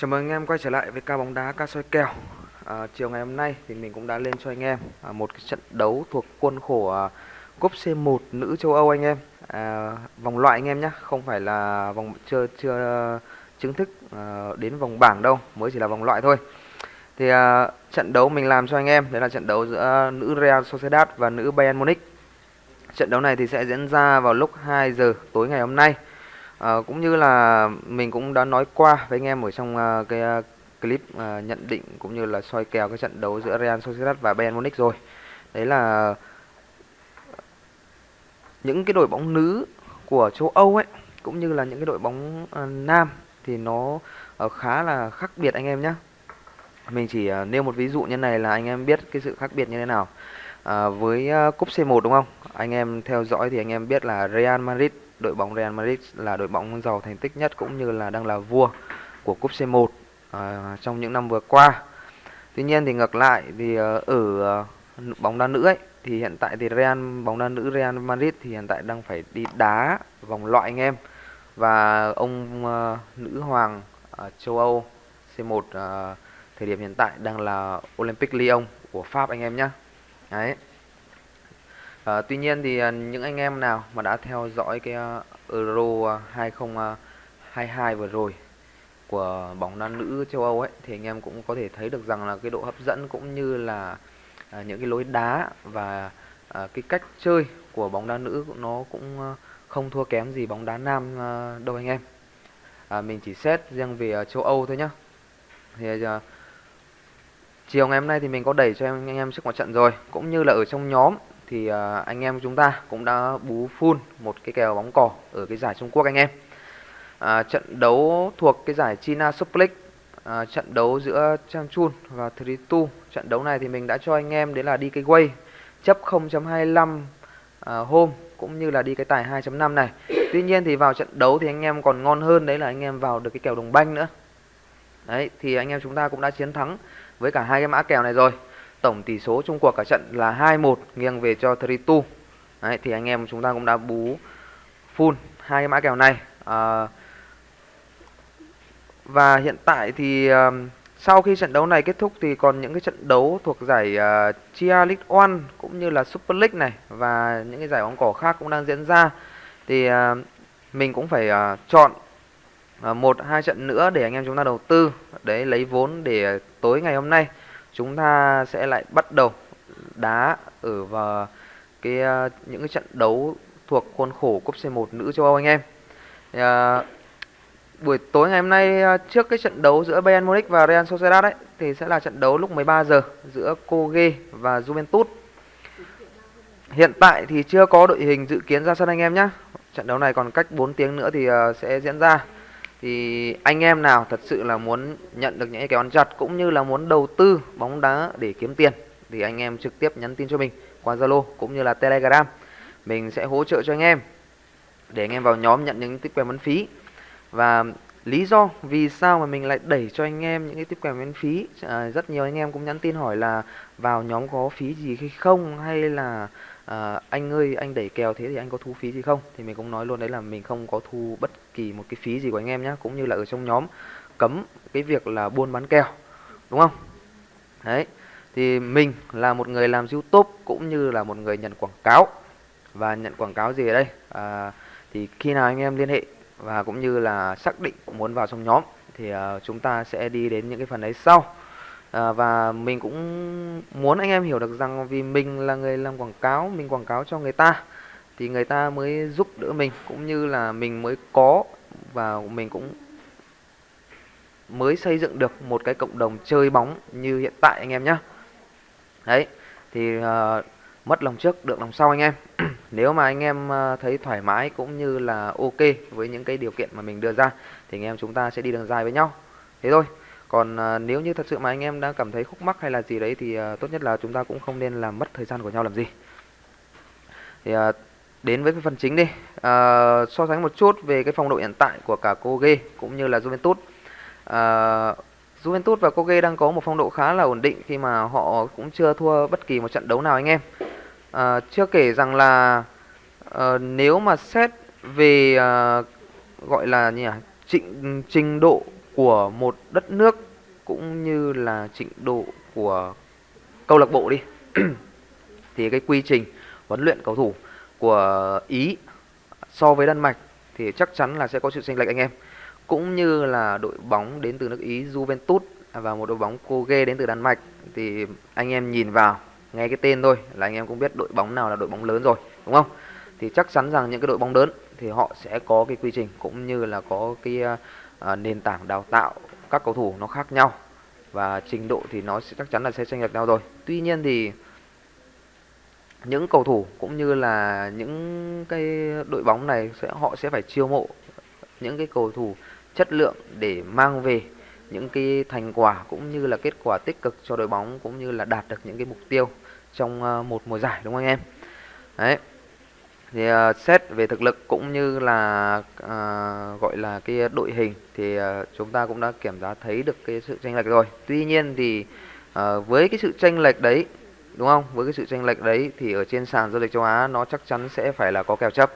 Chào mừng anh em quay trở lại với ca bóng đá ca soi kèo. À, Chiều ngày hôm nay thì mình cũng đã lên cho anh em à, một cái trận đấu thuộc khuôn khổ à, cúp C1 nữ châu Âu anh em. À, Vòng loại anh em nhé, không phải là vòng chưa chưa chính thức à, đến vòng bảng đâu, mới chỉ là vòng loại thôi. Thì à, trận đấu mình làm cho anh em, đấy là trận đấu giữa nữ Real Sociedad và nữ Bayern Munich. Trận đấu này thì sẽ diễn ra vào lúc 2 giờ tối ngày hôm nay. À, cũng như là mình cũng đã nói qua với anh em ở trong uh, cái uh, clip uh, nhận định cũng như là soi kèo cái trận đấu giữa Real Sociedad và Bayern Munich rồi. Đấy là những cái đội bóng nữ của châu Âu ấy cũng như là những cái đội bóng uh, nam thì nó uh, khá là khác biệt anh em nhé. Mình chỉ uh, nêu một ví dụ như này là anh em biết cái sự khác biệt như thế nào. À, với uh, cúp C1 đúng không? Anh em theo dõi thì anh em biết là Real Madrid đội bóng Real Madrid là đội bóng giàu thành tích nhất cũng như là đang là vua của cúp C1 à, trong những năm vừa qua. Tuy nhiên thì ngược lại thì ờ, ở uh, bóng đá nữ ấy thì hiện tại thì Real bóng đá nữ Real Madrid thì hiện tại đang phải đi đá vòng loại anh em và ông uh, nữ hoàng uh, châu Âu C1 uh, thời điểm hiện tại đang là Olympic Lyon của Pháp anh em nhé. Đấy. À, tuy nhiên thì ờ, những anh em nào mà đã theo dõi cái ờ, Euro 2022 vừa rồi của bóng đá nữ châu Âu ấy thì anh em cũng có thể thấy được rằng là cái độ hấp dẫn cũng như là à, những cái lối đá và à, cái cách chơi của bóng đá nữ nó cũng không thua kém gì bóng đá nam đâu anh em. À, mình chỉ xét riêng về châu Âu thôi nhá. Thì à, chiều ngày hôm nay thì mình có đẩy cho anh em trước một trận rồi, cũng như là ở trong nhóm thì uh, anh em chúng ta cũng đã bú full một cái kèo bóng cỏ ở cái giải Trung Quốc anh em. À, trận đấu thuộc cái giải China Super League, à, trận đấu giữa Changchun và Tritu. Trận đấu này thì mình đã cho anh em đấy là đi cái quay chấp 0.25 à, hôm cũng như là đi cái tài 2.5 này. Tuy nhiên thì vào trận đấu thì anh em còn ngon hơn đấy là anh em vào được cái kèo đồng banh nữa. Đấy thì anh em chúng ta cũng đã chiến thắng với cả hai cái mã kèo này rồi. Tổng tỷ số chung cuộc cả trận là 2-1 nghiêng về cho Tritu. Đấy, thì anh em chúng ta cũng đã bú full hai cái mã kèo này. À, và hiện tại thì uh, sau khi trận đấu này kết thúc thì còn những cái trận đấu thuộc giải uh, Chia League One cũng như là Super League này và những cái giải bóng cỏ khác cũng đang diễn ra. Thì uh, mình cũng phải uh, chọn uh, một hai trận nữa để anh em chúng ta đầu tư đấy lấy vốn để tối ngày hôm nay chúng ta sẽ lại bắt đầu đá ở vào cái ờ, những cái trận đấu thuộc khuôn khổ cúp C1 nữ châu Âu anh em. À, buổi tối ngày hôm nay ờ, trước cái trận đấu giữa Bayern Munich và Real Sociedad ấy thì sẽ là trận đấu lúc 13 giờ giữa Koge và Juventus. Hiện tại thì chưa có đội hình dự kiến ra sân anh em nhé. Trận đấu này còn cách 4 tiếng nữa thì sẽ diễn ra thì anh em nào thật sự là muốn nhận được những cái kèo ăn chặt cũng như là muốn đầu tư bóng đá để kiếm tiền thì anh em trực tiếp nhắn tin cho mình qua Zalo cũng như là Telegram. Mình sẽ hỗ trợ cho anh em để anh em vào nhóm nhận những tiếp kèo miễn phí. Và lý do vì sao mà mình lại đẩy cho anh em những cái tiếp kèo miễn phí à, rất nhiều anh em cũng nhắn tin hỏi là vào nhóm có phí gì hay không hay là à, anh ơi anh đẩy kèo thế thì anh có thu phí gì không? Thì mình cũng nói luôn đấy là mình không có thu bất kỳ một cái phí gì của anh em nhé cũng như là ở trong nhóm cấm cái việc là buôn bán kèo đúng không? Đấy thì mình là một người làm youtube cũng như là một người nhận quảng cáo. Và nhận quảng cáo gì ở đây? À, thì khi nào anh em liên hệ và cũng như là xác định muốn vào trong nhóm thì uh, chúng ta sẽ đi đến những cái phần đấy sau à, và mình cũng muốn anh em hiểu được rằng vì mình là người làm quảng cáo mình quảng cáo cho người ta thì người ta mới giúp đỡ mình cũng như là mình mới có và mình cũng mới xây dựng được một cái cộng đồng chơi bóng như hiện tại anh em nhé đấy thì uh, mất lòng trước được lòng sau anh em. Nếu mà anh em uh, thấy thoải mái cũng như là ok với những cái điều kiện mà mình đưa ra thì anh em chúng ta sẽ đi đường dài với nhau. Thế thôi còn à, nếu như thật sự mà anh em đang cảm thấy khúc mắc hay là gì đấy thì à, tốt nhất là chúng ta cũng không nên làm mất thời gian của nhau làm gì. Thì à, đến với cái phần chính đi. À, so sánh một chút về cái phong độ hiện tại của cả Koge cũng như là Juventus. À, Juventus và Koge đang có một phong độ khá là ổn định khi mà họ cũng chưa thua bất kỳ một trận đấu nào anh em. À, chưa kể rằng là à, nếu mà xét về à, gọi là như là trình trình độ của một đất nước cũng như là trình độ của câu lạc bộ đi. Thì cái quy trình huấn luyện cầu thủ của Ý so với Đan Mạch thì chắc chắn là sẽ có sự chênh lệch anh em. Cũng như là đội bóng đến từ nước Ý, Juventus à, và một đội bóng Koge đến từ Đan Mạch thì anh em nhìn vào, nghe cái tên thôi là anh em cũng biết đội bóng nào là đội bóng lớn rồi, đúng không? Thì chắc chắn rằng những cái đội bóng lớn thì họ sẽ có cái quy trình cũng như là có cái à, À, nền tảng đào tạo các cầu thủ nó khác nhau và trình độ thì nó sẽ chắc chắn là sẽ chênh lệch nhau rồi. Tuy nhiên thì những cầu thủ cũng như là những cái đội bóng này sẽ, họ sẽ phải chiêu mộ những cái cầu thủ chất lượng để mang về những cái thành quả cũng như là kết quả tích cực cho đội bóng cũng như là đạt được những cái mục tiêu trong à, một mùa giải, đúng không anh em? Đấy thì uh, xét về thực lực cũng như là uh, gọi là cái đội hình thì uh, chúng ta cũng đã kiểm giá thấy được cái sự tranh lệch rồi. Tuy nhiên thì uh, với cái sự tranh lệch đấy đúng không? Với cái sự tranh lệch đấy thì ở trên sàn giao dịch châu Á nó chắc chắn sẽ phải là có kèo chấp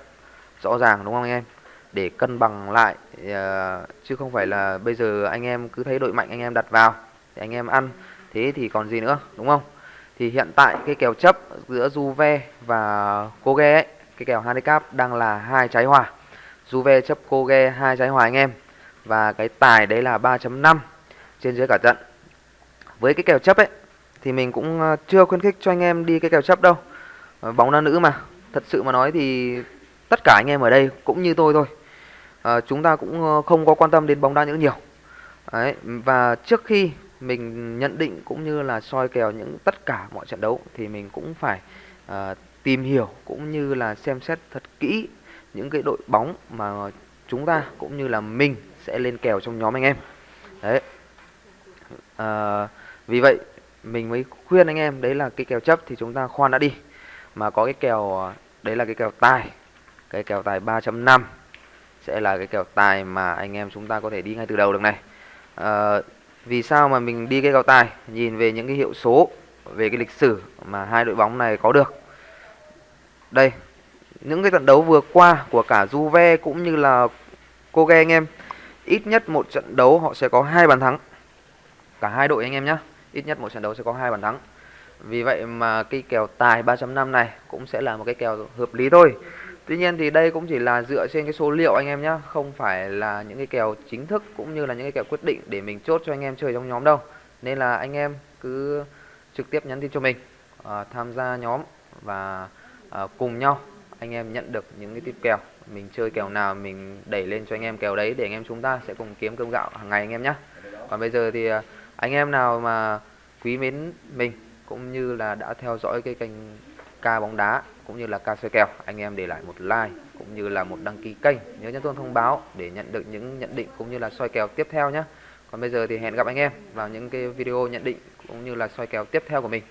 rõ ràng đúng không anh em? Để cân bằng lại uh, chứ không phải là bây giờ anh em cứ thấy đội mạnh anh em đặt vào thì anh em ăn thế thì còn gì nữa đúng không? Thì hiện tại cái kèo chấp giữa Juve và Koge ấy cái kèo handicap đang là hai trái hòa Juve chấp Koge hai trái hòa anh em. Và cái tài đấy là 3.5 trên dưới cả trận. Với cái kèo chấp ấy thì mình cũng ờ, chưa khuyến khích cho anh em đi cái kèo chấp đâu. Ờ, bóng đá nữ mà. Thật sự mà nói thì tất cả anh em ở đây cũng như tôi thôi. À, chúng ta cũng không có quan tâm đến bóng đá nữ nhiều. Đấy và trước khi mình nhận định cũng như là soi kèo những tất cả mọi trận đấu thì mình cũng phải uh, tìm hiểu cũng như là xem xét thật kỹ những cái đội bóng mà chúng ta cũng như là mình sẽ lên kèo trong nhóm anh em. Đấy. À, vì vậy mình mới khuyên anh em đấy là cái kèo chấp thì chúng ta khoan đã đi. Mà có cái kèo đấy là cái kèo tài cái kèo tài 3.5 sẽ là cái kèo tài mà anh em chúng ta có thể đi ngay từ đầu được này. À, vì sao mà mình đi cái kèo tài? Nhìn về những cái hiệu số về cái lịch sử mà hai đội bóng này có được đây những cái trận đấu vừa qua của cả Juve cũng như là Koge anh em ít nhất một trận đấu họ sẽ có hai bàn thắng. Cả hai đội anh em nhé ít nhất một trận đấu sẽ có hai bàn thắng. Vì vậy mà cái kèo tài 3.5 này cũng sẽ là một cái kèo hợp lý thôi. Tuy nhiên thì đây cũng chỉ là dựa trên cái số liệu anh em nhé Không phải là những cái kèo chính thức cũng như là những cái kèo quyết định để mình chốt cho anh em chơi trong nhóm đâu. Nên là anh em cứ trực tiếp nhắn tin cho mình uh, Tham gia nhóm và À, cùng nhau anh em nhận được những cái tip kèo. Mình chơi kèo nào mình đẩy lên cho anh em kèo đấy để anh em chúng ta sẽ cùng kiếm cơm gạo hàng ngày anh em nhé Còn bây giờ thì à, anh em nào mà quý mến mình cũng như là đã theo dõi cái kênh ca bóng đá cũng như là ca soi kèo, anh em để lại một like cũng như là một đăng ký kênh, nhớ nhấn chuông thông báo để nhận được những nhận định cũng như là soi kèo tiếp theo nhé còn bây giờ thì hẹn gặp anh em vào những cái video nhận định cũng như là soi kèo tiếp theo của mình.